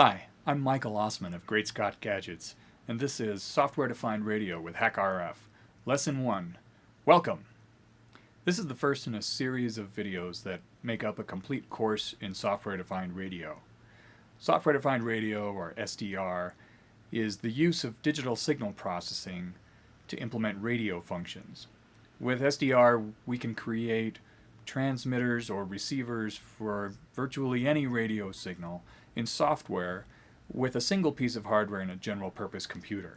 Hi, I'm Michael Ossmann of Great Scott Gadgets, and this is Software Defined Radio with HackRF, Lesson 1. Welcome! This is the first in a series of videos that make up a complete course in Software Defined Radio. Software Defined Radio, or SDR, is the use of digital signal processing to implement radio functions. With SDR, we can create transmitters or receivers for virtually any radio signal in software with a single piece of hardware in a general purpose computer.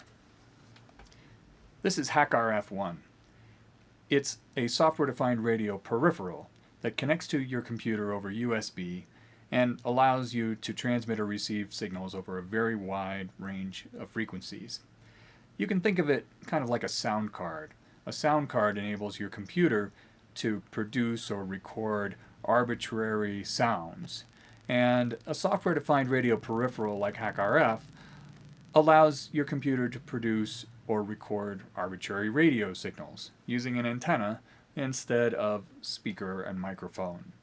This is HackRF1. It's a software-defined radio peripheral that connects to your computer over USB and allows you to transmit or receive signals over a very wide range of frequencies. You can think of it kind of like a sound card. A sound card enables your computer to produce or record arbitrary sounds and a software-defined radio peripheral like HackRF allows your computer to produce or record arbitrary radio signals using an antenna instead of speaker and microphone.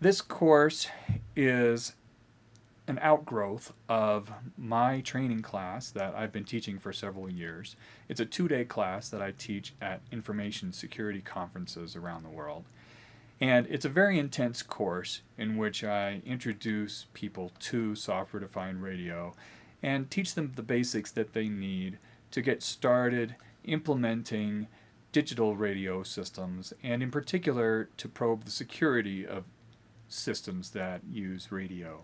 This course is an outgrowth of my training class that I've been teaching for several years. It's a two-day class that I teach at information security conferences around the world. And it's a very intense course in which I introduce people to software-defined radio and teach them the basics that they need to get started implementing digital radio systems and in particular to probe the security of systems that use radio.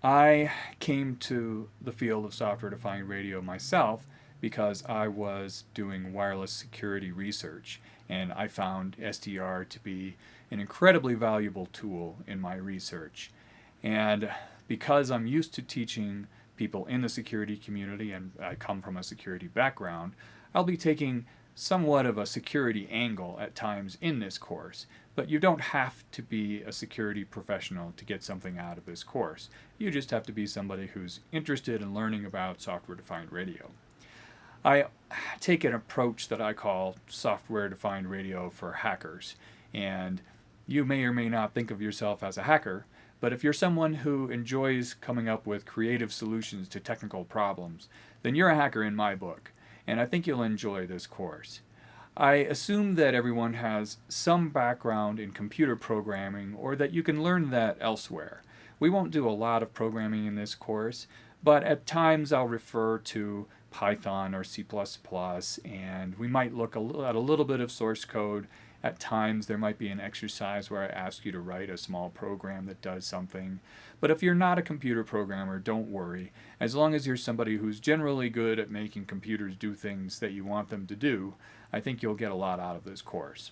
I came to the field of software-defined radio myself because I was doing wireless security research and I found SDR to be an incredibly valuable tool in my research. And because I'm used to teaching people in the security community and I come from a security background, I'll be taking somewhat of a security angle at times in this course, but you don't have to be a security professional to get something out of this course. You just have to be somebody who's interested in learning about software-defined radio. I take an approach that I call software-defined radio for hackers. And you may or may not think of yourself as a hacker, but if you're someone who enjoys coming up with creative solutions to technical problems, then you're a hacker in my book, and I think you'll enjoy this course. I assume that everyone has some background in computer programming or that you can learn that elsewhere. We won't do a lot of programming in this course, but at times I'll refer to Python or C++, and we might look at a little bit of source code. At times there might be an exercise where I ask you to write a small program that does something. But if you're not a computer programmer, don't worry. As long as you're somebody who's generally good at making computers do things that you want them to do, I think you'll get a lot out of this course.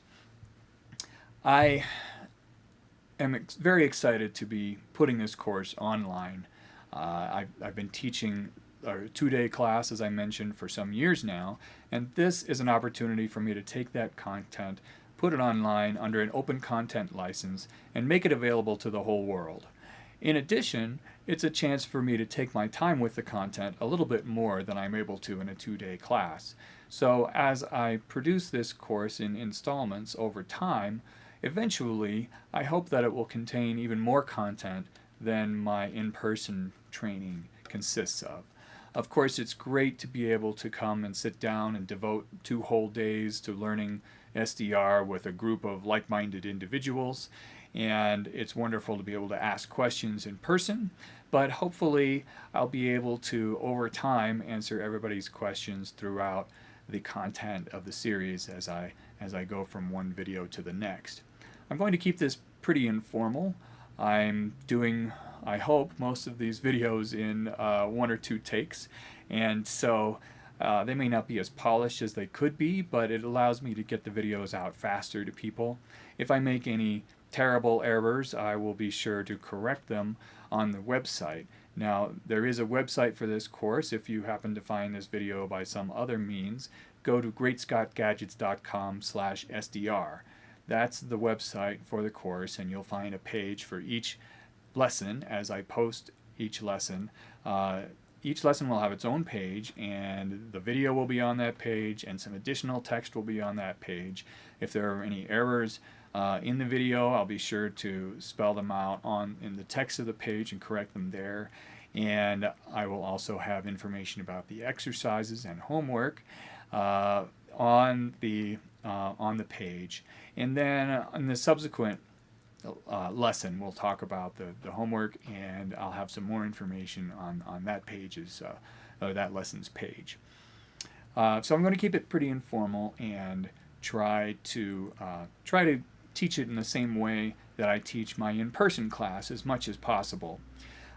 I am ex very excited to be putting this course online. Uh, I've, I've been teaching a two-day class, as I mentioned, for some years now, and this is an opportunity for me to take that content, put it online under an open content license, and make it available to the whole world. In addition, it's a chance for me to take my time with the content a little bit more than I'm able to in a two-day class. So as I produce this course in installments over time, eventually I hope that it will contain even more content than my in-person training consists of. Of course, it's great to be able to come and sit down and devote two whole days to learning SDR with a group of like-minded individuals. And it's wonderful to be able to ask questions in person, but hopefully I'll be able to, over time, answer everybody's questions throughout the content of the series as I, as I go from one video to the next. I'm going to keep this pretty informal. I'm doing I hope, most of these videos in uh, one or two takes. And so uh, they may not be as polished as they could be, but it allows me to get the videos out faster to people. If I make any terrible errors, I will be sure to correct them on the website. Now, there is a website for this course. If you happen to find this video by some other means, go to greatscottgadgets.com slash SDR. That's the website for the course, and you'll find a page for each lesson as I post each lesson. Uh, each lesson will have its own page and the video will be on that page and some additional text will be on that page. If there are any errors, Uh, in the video, I'll be sure to spell them out on in the text of the page and correct them there. And I will also have information about the exercises and homework uh, on the uh, on the page. And then in the subsequent uh, lesson, we'll talk about the, the homework and I'll have some more information on, on that page's, uh, that lesson's page. Uh, so I'm going to keep it pretty informal and try to uh, try to teach it in the same way that I teach my in-person class as much as possible.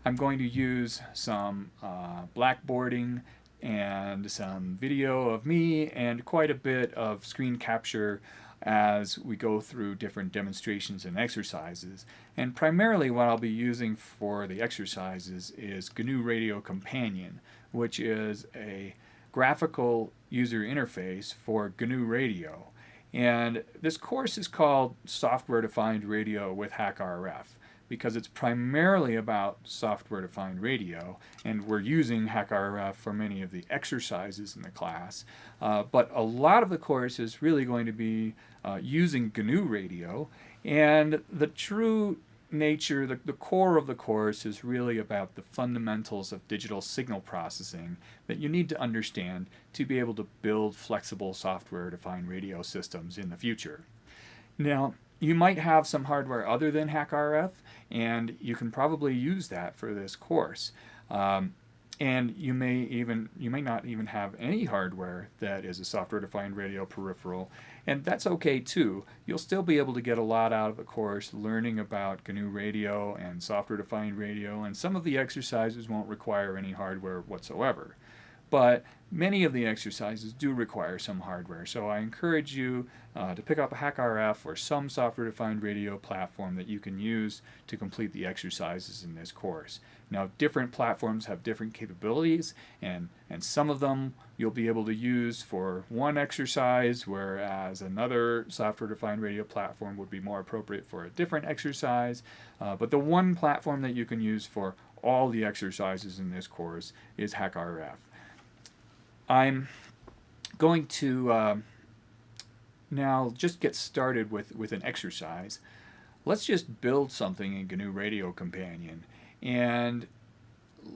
I'm going to use some uh, blackboarding and some video of me and quite a bit of screen capture as we go through different demonstrations and exercises. And primarily what I'll be using for the exercises is GNU Radio Companion, which is a graphical user interface for GNU Radio. And this course is called Software Defined Radio with HackRF because it's primarily about software-defined radio, and we're using HackRF for many of the exercises in the class. Uh, but a lot of the course is really going to be uh, using GNU radio, and the true nature, the, the core of the course is really about the fundamentals of digital signal processing that you need to understand to be able to build flexible software-defined radio systems in the future. Now, you might have some hardware other than HackRF, and you can probably use that for this course. Um, and you may even you may not even have any hardware that is a software-defined radio peripheral, and that's okay too. You'll still be able to get a lot out of the course learning about GNU radio and software-defined radio, and some of the exercises won't require any hardware whatsoever. But many of the exercises do require some hardware, so I encourage you uh, to pick up a HackRF or some software-defined radio platform that you can use to complete the exercises in this course. Now different platforms have different capabilities and, and some of them you'll be able to use for one exercise whereas another software-defined radio platform would be more appropriate for a different exercise. Uh, but the one platform that you can use for all the exercises in this course is HackRF. I'm going to uh, now just get started with, with an exercise. Let's just build something in GNU Radio Companion and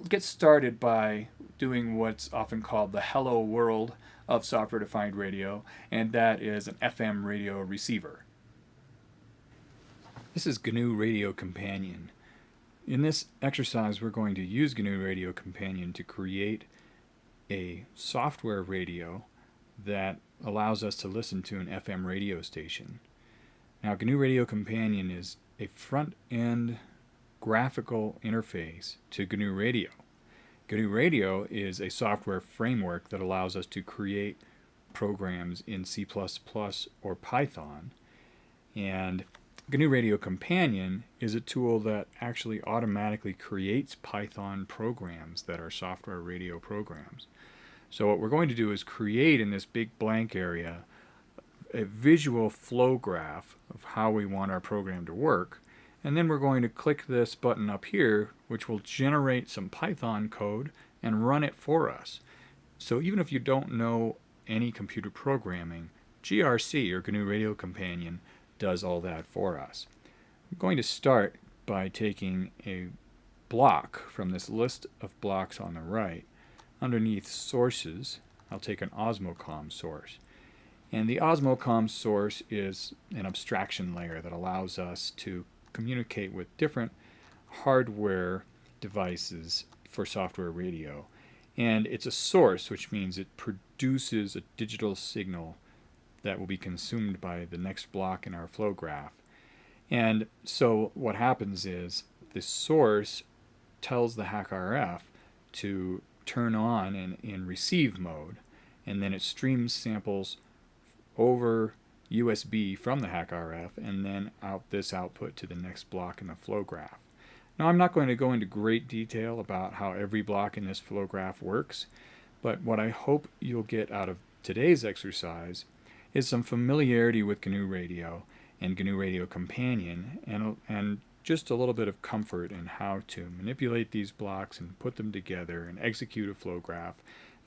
get started by doing what's often called the hello world of software-defined radio, and that is an FM radio receiver. This is GNU Radio Companion. In this exercise, we're going to use GNU Radio Companion to create a software radio that allows us to listen to an FM radio station. Now GNU Radio Companion is a front-end graphical interface to GNU Radio. GNU Radio is a software framework that allows us to create programs in C++ or Python and GNU Radio Companion is a tool that actually automatically creates Python programs that are software radio programs. So what we're going to do is create in this big blank area a visual flow graph of how we want our program to work. And then we're going to click this button up here, which will generate some Python code and run it for us. So even if you don't know any computer programming, GRC, or GNU Radio Companion, does all that for us. I'm going to start by taking a block from this list of blocks on the right underneath sources, I'll take an Osmocom source. And the Osmocom source is an abstraction layer that allows us to communicate with different hardware devices for software radio. And it's a source, which means it produces a digital signal that will be consumed by the next block in our flow graph. And so what happens is the source tells the HackRF to turn on in, in receive mode and then it streams samples over USB from the HackRF and then out this output to the next block in the flow graph. Now I'm not going to go into great detail about how every block in this flow graph works, but what I hope you'll get out of today's exercise is some familiarity with GNU Radio and GNU Radio Companion and, and just a little bit of comfort in how to manipulate these blocks and put them together and execute a flow graph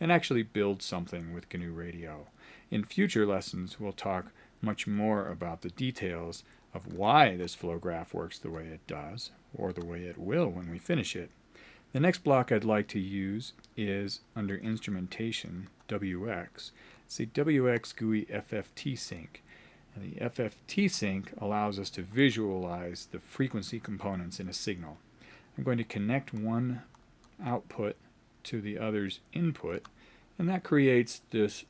and actually build something with GNU Radio. In future lessons, we'll talk much more about the details of why this flow graph works the way it does, or the way it will when we finish it. The next block I'd like to use is under Instrumentation, WX. It's the WX GUI FFT sink. And the FFT sink allows us to visualize the frequency components in a signal. I'm going to connect one output to the other's input, and that creates this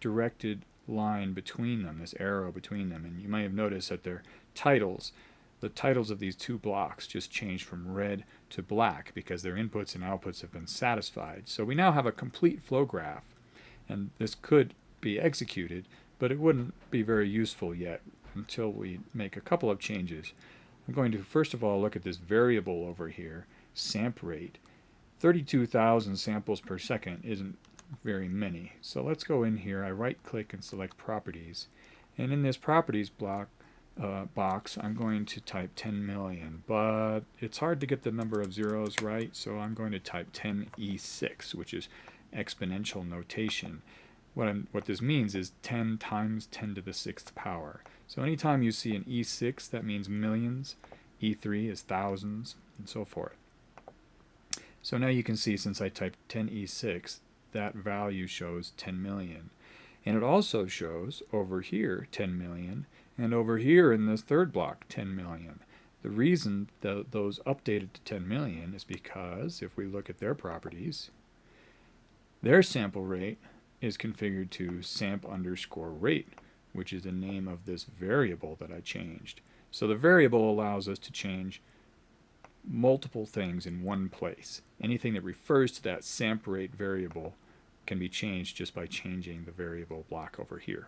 directed line between them, this arrow between them. And you might have noticed that their titles, the titles of these two blocks just changed from red to black because their inputs and outputs have been satisfied. So we now have a complete flow graph. And this could be executed, but it wouldn't be very useful yet until we make a couple of changes. I'm going to first of all look at this variable over here, samp rate. 32,000 samples per second isn't very many. So let's go in here. I right click and select properties. And in this properties block uh, box, I'm going to type 10 million. But it's hard to get the number of zeros right, so I'm going to type 10e6, which is exponential notation. What, I'm, what this means is 10 times 10 to the sixth power. So anytime you see an E6, that means millions. E3 is thousands, and so forth. So now you can see since I typed 10E6, that value shows 10 million. And it also shows over here 10 million, and over here in this third block 10 million. The reason that those updated to 10 million is because if we look at their properties, their sample rate is configured to samp underscore rate, which is the name of this variable that I changed. So the variable allows us to change multiple things in one place. Anything that refers to that samp rate variable can be changed just by changing the variable block over here.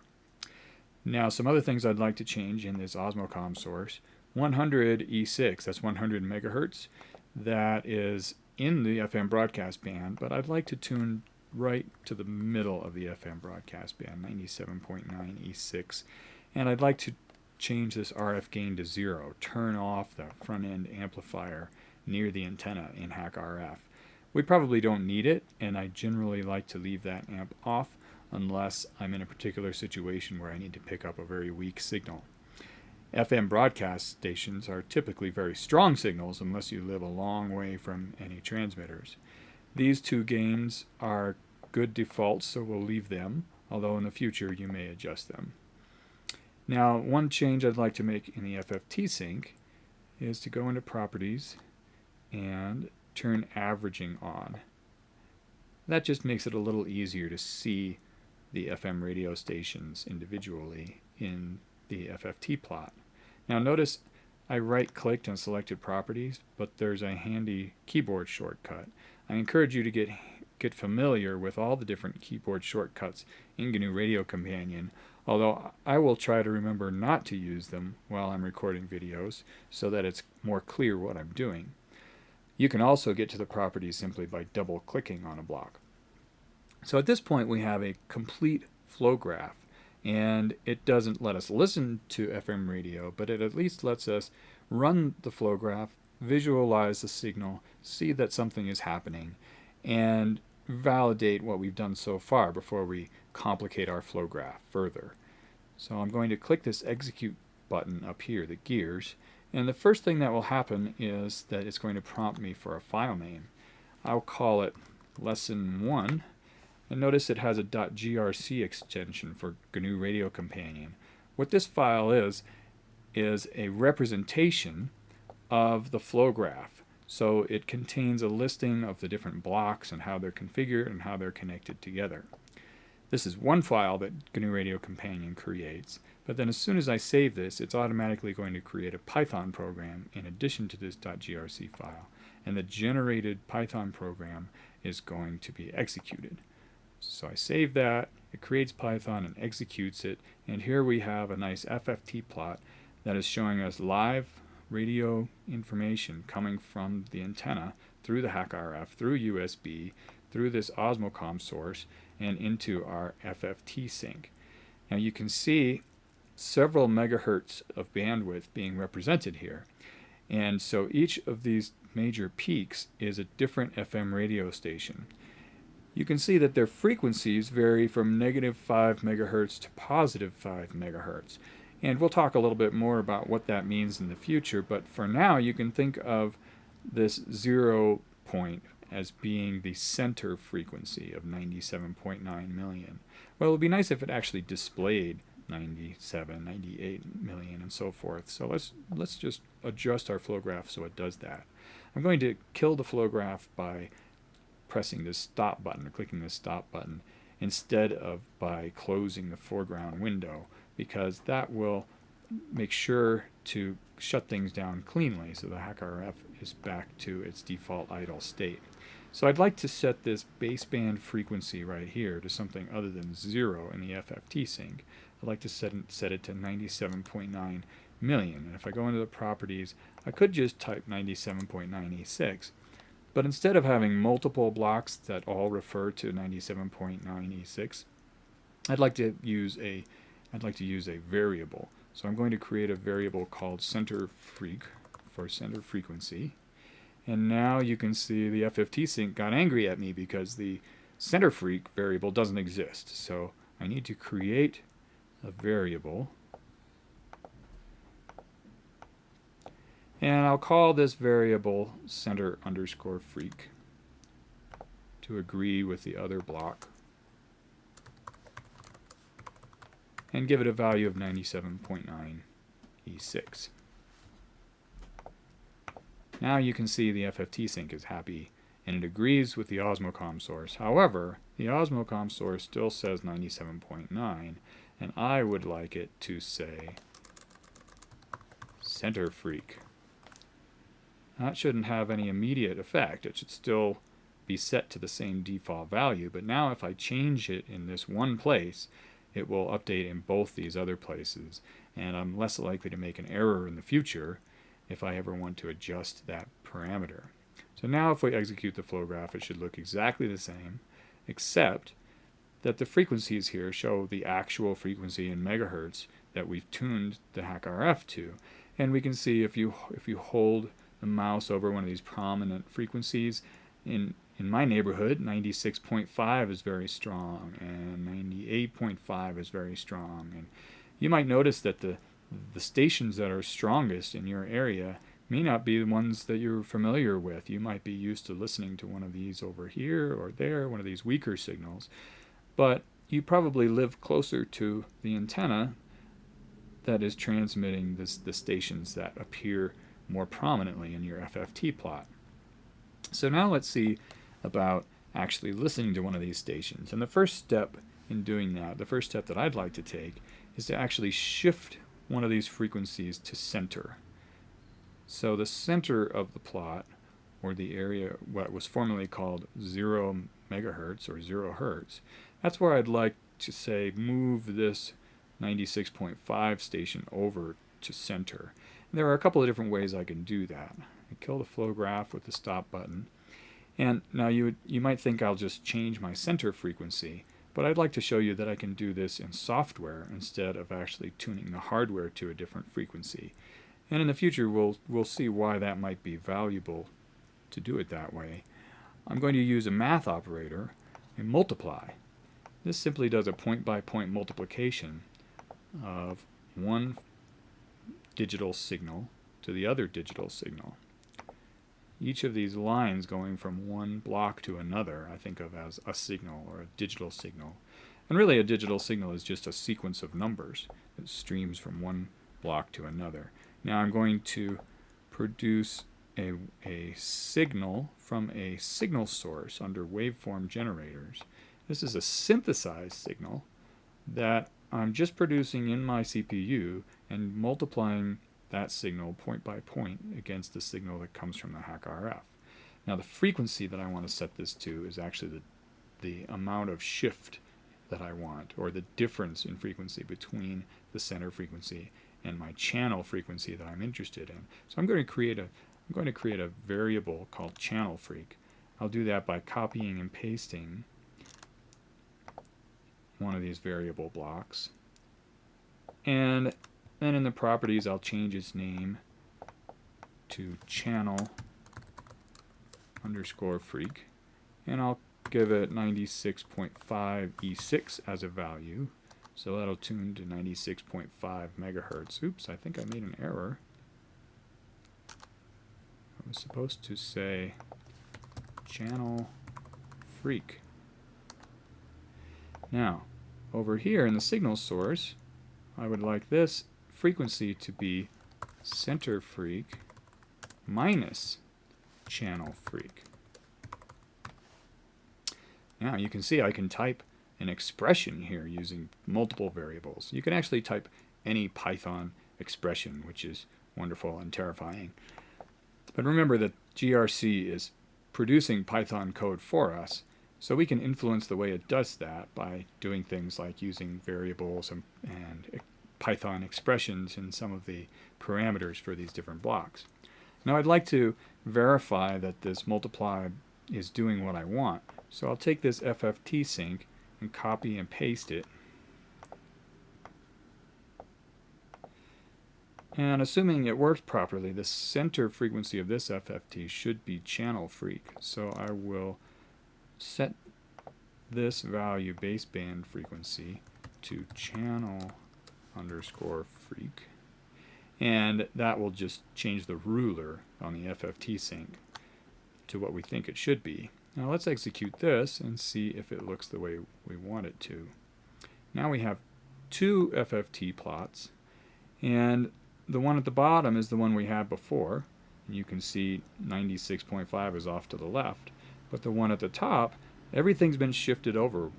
Now some other things I'd like to change in this Osmocom source. 100 E6, that's 100 megahertz. That is in the FM broadcast band, but I'd like to tune right to the middle of the FM broadcast band, 97.9 E6. And I'd like to change this RF gain to zero, turn off the front end amplifier near the antenna in HackRF. We probably don't need it, and I generally like to leave that amp off unless I'm in a particular situation where I need to pick up a very weak signal. FM broadcast stations are typically very strong signals unless you live a long way from any transmitters. These two gains are good defaults, so we'll leave them, although in the future you may adjust them. Now, one change I'd like to make in the FFT sink is to go into Properties and turn averaging on. That just makes it a little easier to see the FM radio stations individually in the FFT plot. Now notice I right clicked and selected properties, but there's a handy keyboard shortcut. I encourage you to get get familiar with all the different keyboard shortcuts in GNU Radio Companion, although I will try to remember not to use them while I'm recording videos so that it's more clear what I'm doing. You can also get to the properties simply by double clicking on a block. So at this point we have a complete flow graph and it doesn't let us listen to FM radio but it at least lets us run the flow graph, visualize the signal, see that something is happening and validate what we've done so far before we complicate our flow graph further. So I'm going to click this execute button up here, the gears, and the first thing that will happen is that it's going to prompt me for a file name. I'll call it lesson 1 and notice it has a .grc extension for GNU Radio Companion. What this file is, is a representation of the flow graph. So it contains a listing of the different blocks and how they're configured and how they're connected together. This is one file that GNU Radio Companion creates, but then as soon as I save this, it's automatically going to create a Python program in addition to this .grc file, and the generated Python program is going to be executed. So I save that, it creates Python and executes it, and here we have a nice FFT plot that is showing us live radio information coming from the antenna through the HackRF, through USB, through this Osmocom source, and into our FFT sink. Now you can see several megahertz of bandwidth being represented here. And so each of these major peaks is a different FM radio station. You can see that their frequencies vary from negative 5 megahertz to positive 5 megahertz. And we'll talk a little bit more about what that means in the future, but for now you can think of this zero point as being the center frequency of 97.9 million. Well, it would be nice if it actually displayed 97, 98 million, and so forth. So let's let's just adjust our flow graph so it does that. I'm going to kill the flow graph by pressing this stop button or clicking the stop button instead of by closing the foreground window because that will make sure to shut things down cleanly so the HackRF is back to its default idle state. So I'd like to set this baseband frequency right here to something other than zero in the FFT sink. I'd like to set, set it to 97.9 million. And if I go into the properties, I could just type 97.9E6. But instead of having multiple blocks that all refer to 97.9E6, I'd like to use a I'd like to use a variable. So I'm going to create a variable called center freq for center frequency. And now you can see the FFT sink got angry at me because the center freq variable doesn't exist. So I need to create a variable. And I'll call this variable center underscore freq to agree with the other block. And give it a value of 97.9 E6. Now you can see the FFT sink is happy and it agrees with the Osmocom source. However, the Osmocom source still says 97.9 and I would like it to say center freq. That shouldn't have any immediate effect. It should still be set to the same default value, but now if I change it in this one place, it will update in both these other places, and I'm less likely to make an error in the future if I ever want to adjust that parameter. So now if we execute the flow graph, it should look exactly the same, except that the frequencies here show the actual frequency in megahertz that we've tuned the HackRF to. And we can see if you if you hold the mouse over one of these prominent frequencies, in in my neighborhood, 96.5 is very strong, and 98.5 is very strong. And you might notice that the the stations that are strongest in your area may not be the ones that you're familiar with. You might be used to listening to one of these over here or there, one of these weaker signals but you probably live closer to the antenna that is transmitting this, the stations that appear more prominently in your FFT plot. So now let's see about actually listening to one of these stations. And the first step in doing that, the first step that I'd like to take, is to actually shift one of these frequencies to center. So the center of the plot, or the area what was formerly called 0 megahertz or 0 hertz, that's where I'd like to say move this 96.5 station over to center. And there are a couple of different ways I can do that. I kill the flow graph with the stop button. And now you, would, you might think I'll just change my center frequency, but I'd like to show you that I can do this in software instead of actually tuning the hardware to a different frequency. And in the future, we'll, we'll see why that might be valuable to do it that way. I'm going to use a math operator, a multiply. This simply does a point-by-point -point multiplication of one digital signal to the other digital signal. Each of these lines going from one block to another I think of as a signal or a digital signal. And really a digital signal is just a sequence of numbers that streams from one block to another. Now I'm going to produce a, a signal from a signal source under waveform generators this is a synthesized signal that I'm just producing in my CPU and multiplying that signal point by point against the signal that comes from the HackRF. Now the frequency that I want to set this to is actually the, the amount of shift that I want, or the difference in frequency between the center frequency and my channel frequency that I'm interested in. So I'm going to create a I'm going to create a variable called channel freq. I'll do that by copying and pasting one of these variable blocks. And then in the properties, I'll change its name to channel underscore freq. And I'll give it 96.5 E6 as a value. So that'll tune to 96.5 megahertz. Oops, I think I made an error. I was supposed to say channel freq. Now, over here in the signal source, I would like this frequency to be center freq minus channel freq. Now you can see I can type an expression here using multiple variables. You can actually type any Python expression, which is wonderful and terrifying. But remember that GRC is producing Python code for us, so we can influence the way it does that by doing things like using variables and, and Python expressions in some of the parameters for these different blocks. Now I'd like to verify that this multiply is doing what I want. So I'll take this FFT sink and copy and paste it. And assuming it works properly, the center frequency of this FFT should be channel freq. So I will set this value baseband frequency to channel underscore freq. And that will just change the ruler on the FFT sink to what we think it should be. Now let's execute this and see if it looks the way we want it to. Now we have two FFT plots and the one at the bottom is the one we had before. And you can see 96.5 is off to the left. But the one at the top, everything's been shifted over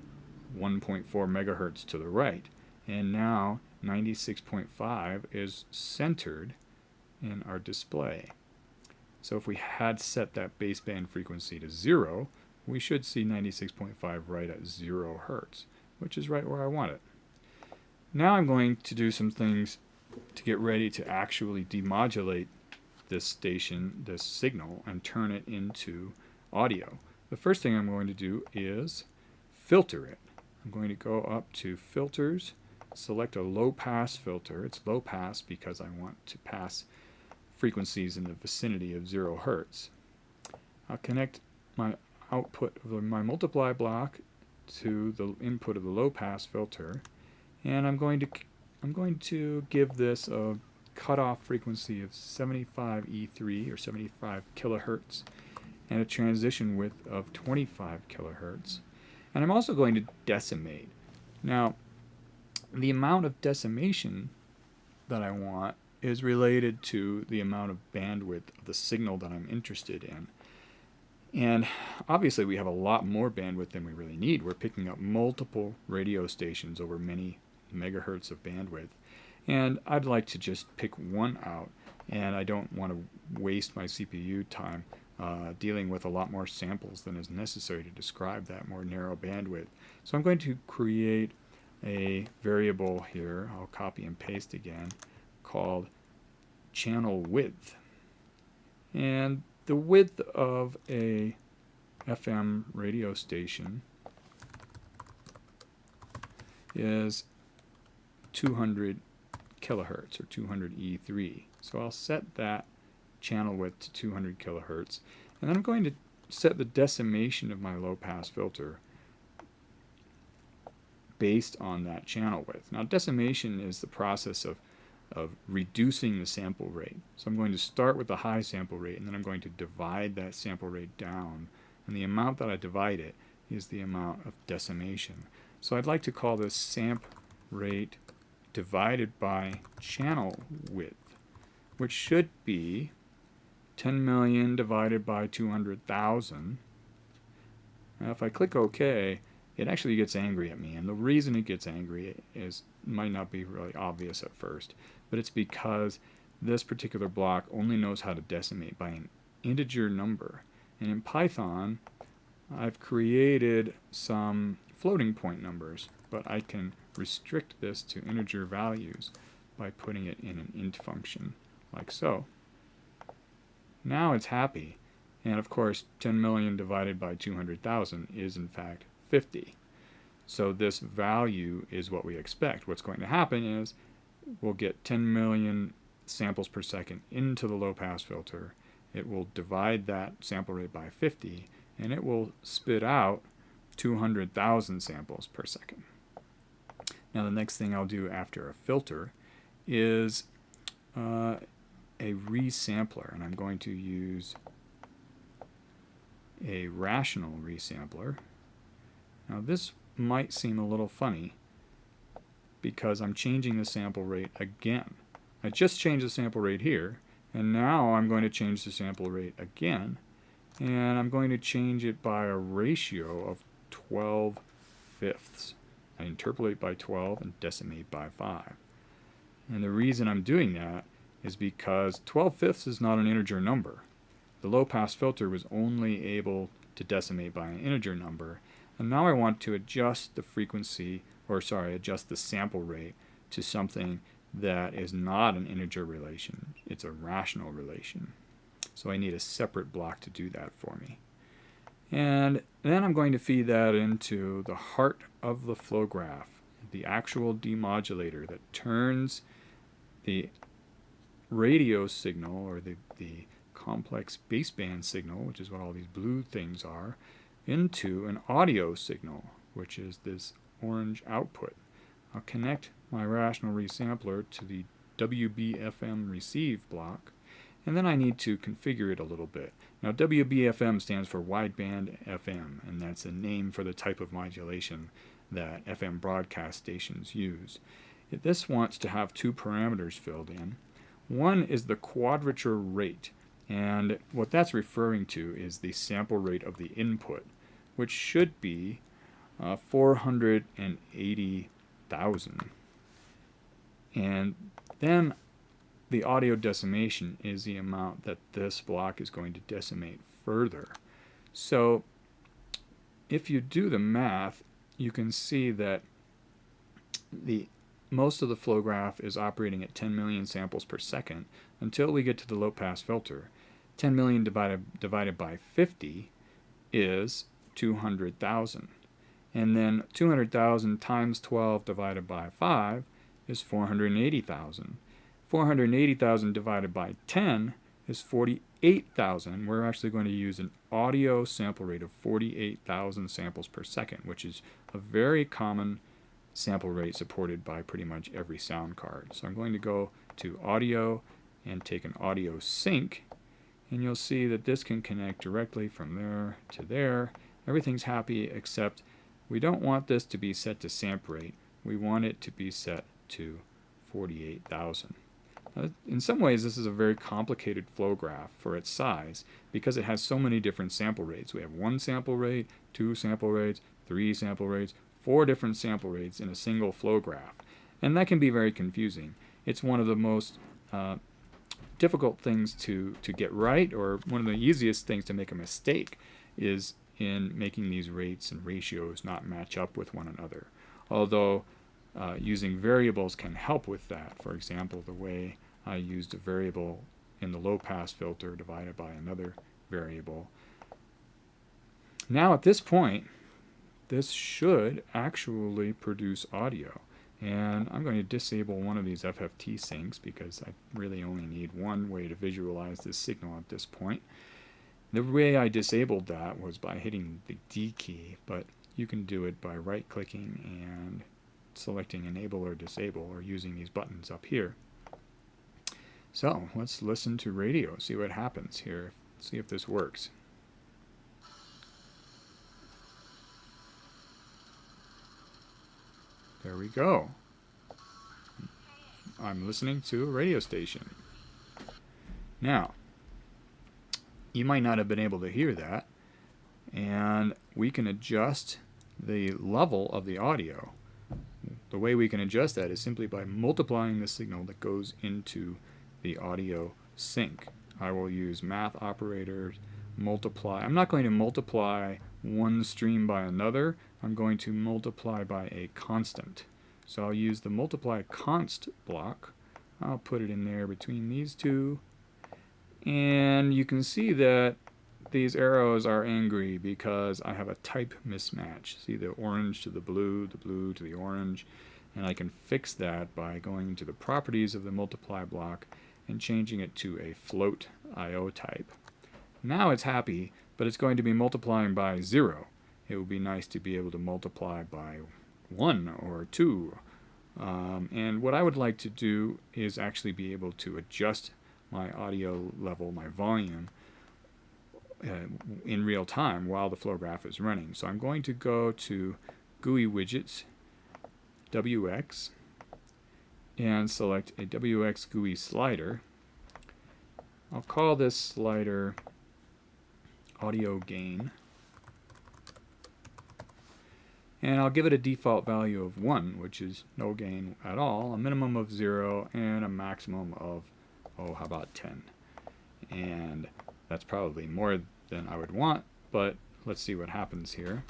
1.4 megahertz to the right. And now 96.5 is centered in our display. So if we had set that baseband frequency to 0, we should see 96.5 right at 0 hertz, which is right where I want it. Now I'm going to do some things to get ready to actually demodulate this station, this signal, and turn it into audio. The first thing I'm going to do is filter it. I'm going to go up to Filters, select a low pass filter. It's low pass because I want to pass frequencies in the vicinity of zero hertz. I'll connect my output of my multiply block to the input of the low pass filter and I'm going to I'm going to give this a cutoff frequency of 75 E3 or 75 kilohertz and a transition width of 25 kilohertz and I'm also going to decimate now the amount of decimation that I want is related to the amount of bandwidth of the signal that I'm interested in. And obviously we have a lot more bandwidth than we really need. We're picking up multiple radio stations over many megahertz of bandwidth. And I'd like to just pick one out and I don't want to waste my CPU time uh, dealing with a lot more samples than is necessary to describe that more narrow bandwidth. So I'm going to create a variable here, I'll copy and paste again, called channel width. And the width of a FM radio station is 200 kilohertz or 200 E3. So I'll set that channel width to 200 kilohertz and then I'm going to set the decimation of my low pass filter based on that channel width. Now decimation is the process of of reducing the sample rate. So I'm going to start with a high sample rate and then I'm going to divide that sample rate down and the amount that I divide it is the amount of decimation. So I'd like to call this samp rate divided by channel width which should be 10 million divided by 200,000. Now if I click OK it actually gets angry at me and the reason it gets angry is might not be really obvious at first but it's because this particular block only knows how to decimate by an integer number. And in Python, I've created some floating point numbers, but I can restrict this to integer values by putting it in an int function, like so. Now it's happy, and of course 10 million divided by 200,000 is in fact 50. So this value is what we expect. What's going to happen is we'll get 10 million samples per second into the low pass filter. It will divide that sample rate by 50 and it will spit out 200,000 samples per second. Now the next thing I'll do after a filter is uh, a resampler, and I'm going to use a rational resampler. Now this might seem a little funny because I'm changing the sample rate again. I just changed the sample rate here, and now I'm going to change the sample rate again, and I'm going to change it by a ratio of 12 fifths. I interpolate by 12 and decimate by 5. And the reason I'm doing that is because 12 fifths is not an integer number. The low-pass filter was only able to decimate by an integer number, and now I want to adjust the frequency, or sorry, adjust the sample rate to something that is not an integer relation. It's a rational relation. So I need a separate block to do that for me. And then I'm going to feed that into the heart of the flow graph, the actual demodulator that turns the radio signal or the, the complex baseband signal, which is what all these blue things are, into an audio signal, which is this orange output. I'll connect my rational resampler to the WBFM receive block, and then I need to configure it a little bit. Now WBFM stands for wideband FM, and that's a name for the type of modulation that FM broadcast stations use. This wants to have two parameters filled in. One is the quadrature rate, and what that's referring to is the sample rate of the input, which should be uh, 480,000. And then the audio decimation is the amount that this block is going to decimate further. So if you do the math, you can see that the most of the flow graph is operating at 10 million samples per second until we get to the low pass filter. 10 million divided, divided by 50 is 200,000. And then 200,000 times 12 divided by 5 is 480,000. 480,000 divided by 10 is 48,000. We're actually going to use an audio sample rate of 48,000 samples per second, which is a very common sample rate supported by pretty much every sound card. So I'm going to go to audio and take an audio sink and you'll see that this can connect directly from there to there. Everything's happy except we don't want this to be set to sample rate. We want it to be set to 48,000. in some ways, this is a very complicated flow graph for its size because it has so many different sample rates. We have one sample rate, two sample rates, three sample rates, four different sample rates in a single flow graph. And that can be very confusing. It's one of the most uh, difficult things to, to get right, or one of the easiest things to make a mistake, is in making these rates and ratios not match up with one another. Although uh, using variables can help with that. For example, the way I used a variable in the low pass filter divided by another variable. Now at this point, this should actually produce audio. And I'm going to disable one of these FFT sinks because I really only need one way to visualize this signal at this point. The way I disabled that was by hitting the D key, but you can do it by right-clicking and selecting Enable or Disable or using these buttons up here. So let's listen to radio, see what happens here, see if this works. There we go. I'm listening to a radio station. Now, you might not have been able to hear that, and we can adjust the level of the audio. The way we can adjust that is simply by multiplying the signal that goes into the audio sink. I will use math operators, multiply. I'm not going to multiply one stream by another. I'm going to multiply by a constant. So I'll use the multiply const block. I'll put it in there between these two. And you can see that these arrows are angry because I have a type mismatch. See the orange to the blue, the blue to the orange. And I can fix that by going to the properties of the multiply block and changing it to a float IO type. Now it's happy, but it's going to be multiplying by 0. It would be nice to be able to multiply by 1 or 2 Um, and what I would like to do is actually be able to adjust my audio level, my volume, uh, in real time while the flow graph is running. So I'm going to go to GUI widgets, WX, and select a WX GUI slider. I'll call this slider audio gain. And I'll give it a default value of 1, which is no gain at all, a minimum of 0, and a maximum of, oh, how about 10? And that's probably more than I would want, but let's see what happens here.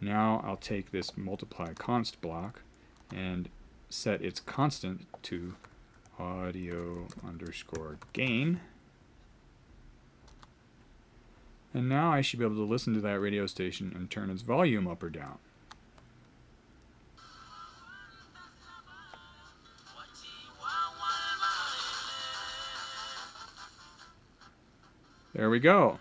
Now I'll take this multiply const block and set its constant to audio underscore gain. And now I should be able to listen to that radio station and turn its volume up or down. There we go.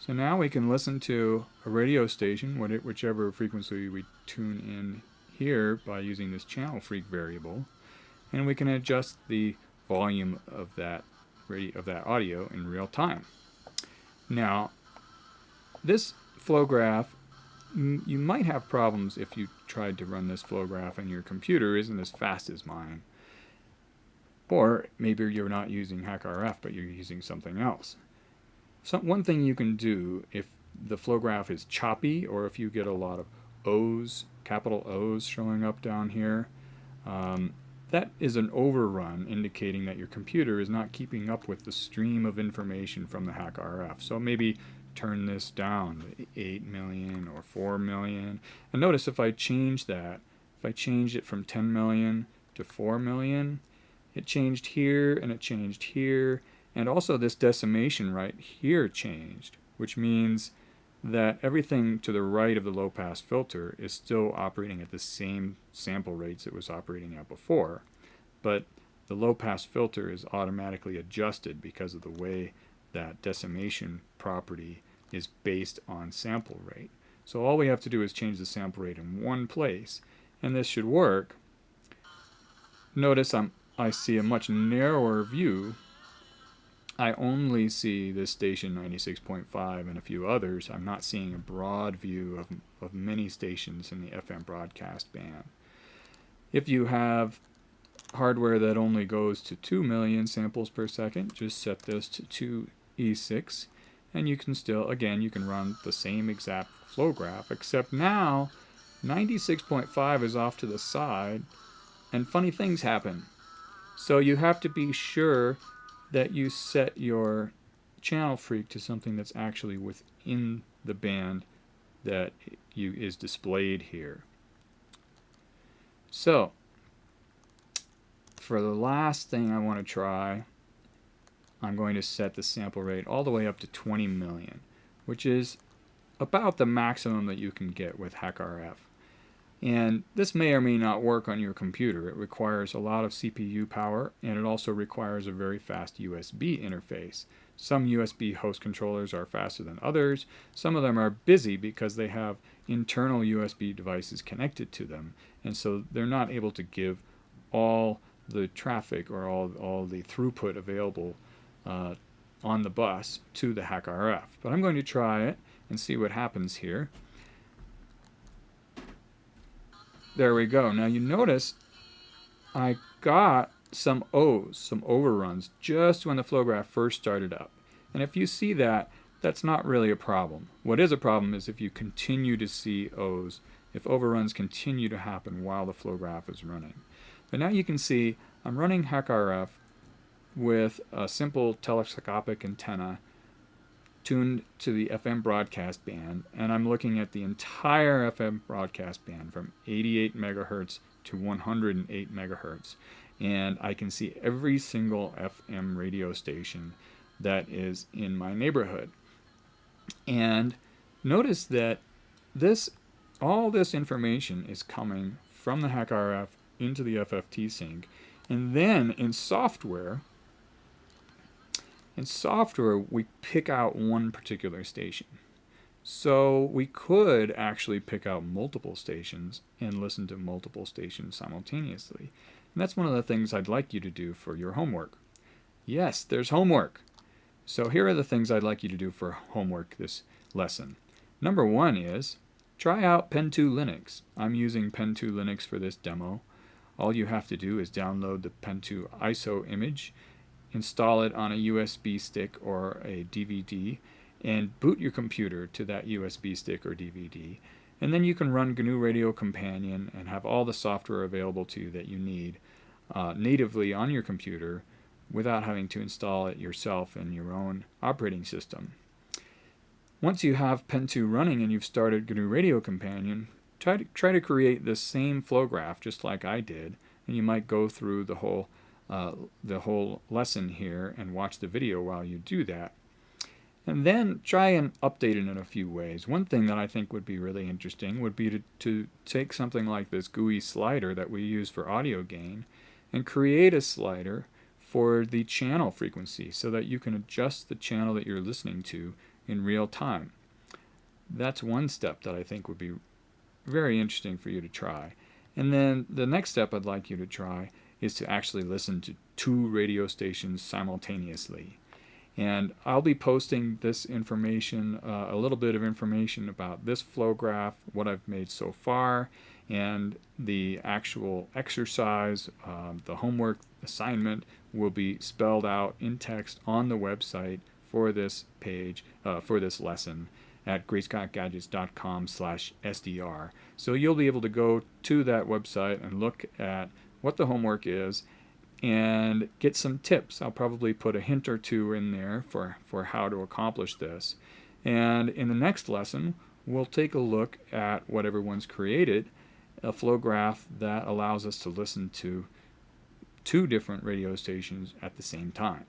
So now we can listen to a radio station, whichever frequency we tune in here by using this channel freq variable, and we can adjust the volume of that of that audio in real time. Now, this flow graph, you might have problems if you tried to run this flow graph and your computer isn't as fast as mine. Or maybe you're not using HackRF, but you're using something else. So one thing you can do if the flow graph is choppy or if you get a lot of O's, capital O's showing up down here, um, that is an overrun indicating that your computer is not keeping up with the stream of information from the HackRF. So maybe turn this down to 8 million or 4 million. And notice if I change that, if I change it from 10 million to 4 million, it changed here and it changed here. And also this decimation right here changed, which means that everything to the right of the low pass filter is still operating at the same sample rates it was operating at before, but the low pass filter is automatically adjusted because of the way that decimation property is based on sample rate. So all we have to do is change the sample rate in one place, and this should work. Notice I'm, I see a much narrower view I only see this station 96.5 and a few others. I'm not seeing a broad view of, of many stations in the FM broadcast band. If you have hardware that only goes to 2 million samples per second, just set this to 2E6 and you can still, again, you can run the same exact flow graph, except now 96.5 is off to the side and funny things happen. So you have to be sure that you set your channel freq to something that's actually within the band that you is displayed here. So, for the last thing I want to try, I'm going to set the sample rate all the way up to 20 million, which is about the maximum that you can get with HackRF. And this may or may not work on your computer. It requires a lot of CPU power and it also requires a very fast USB interface. Some USB host controllers are faster than others. Some of them are busy because they have internal USB devices connected to them and so they're not able to give all the traffic or all, all the throughput available uh, on the bus to the HackRF. But I'm going to try it and see what happens here. There we go. Now you notice I got some O's, some overruns, just when the flow graph first started up. And if you see that, that's not really a problem. What is a problem is if you continue to see O's, if overruns continue to happen while the flow graph is running. But now you can see I'm running HackRF with a simple telescopic antenna tuned to the FM broadcast band, and I'm looking at the entire FM broadcast band from 88 megahertz to 108 megahertz. And I can see every single FM radio station that is in my neighborhood. And notice that this all this information is coming from the HackRF into the FFT sink. And then in software, in software, we pick out one particular station. So we could actually pick out multiple stations and listen to multiple stations simultaneously. And that's one of the things I'd like you to do for your homework. Yes, there's homework. So here are the things I'd like you to do for homework this lesson. Number one is try out Pentoo Linux. I'm using Pentoo Linux for this demo. All you have to do is download the Pentoo ISO image, install it on a USB stick or a DVD, and boot your computer to that USB stick or DVD. And then you can run GNU Radio Companion and have all the software available to you that you need uh, natively on your computer without having to install it yourself in your own operating system. Once you have Pentoo running and you've started GNU Radio Companion, try to, try to create the same flow graph just like I did, and you might go through the whole, uh, the whole lesson here and watch the video while you do that. And then try and update it in a few ways. One thing that I think would be really interesting would be to, to take something like this GUI slider that we use for audio gain and create a slider for the channel frequency so that you can adjust the channel that you're listening to in real time. That's one step that I think would be very interesting for you to try. And then the next step I'd like you to try is to actually listen to two radio stations simultaneously. And I'll be posting this information, uh, a little bit of information about this flow graph, what I've made so far, and the actual exercise, um, the homework assignment will be spelled out in text on the website for this page, uh, for this lesson at greatscottgadgets.com slash SDR. So you'll be able to go to that website and look at what the homework is and get some tips. I'll probably put a hint or two in there for, for how to accomplish this. And in the next lesson, we'll take a look at what everyone's created, a flow graph that allows us to listen to two different radio stations at the same time.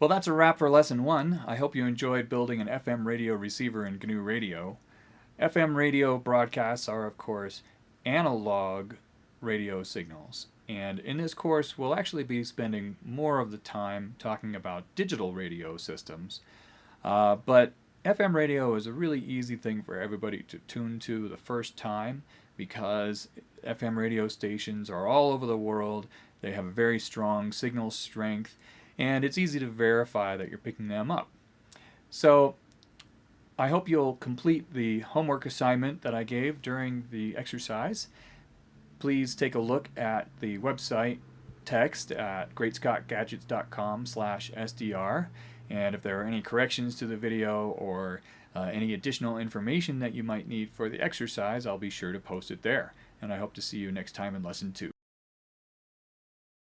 Well, that's a wrap for lesson one. I hope you enjoyed building an FM radio receiver in GNU Radio. FM radio broadcasts are, of course, analog radio signals. And in this course, we'll actually be spending more of the time talking about digital radio systems. Uh, but FM radio is a really easy thing for everybody to tune to the first time because FM radio stations are all over the world. They have a very strong signal strength and it's easy to verify that you're picking them up. So I hope you'll complete the homework assignment that I gave during the exercise. Please take a look at the website text at greatscottgadgets.com slash SDR and if there are any corrections to the video or uh, any additional information that you might need for the exercise I'll be sure to post it there. And I hope to see you next time in lesson 2.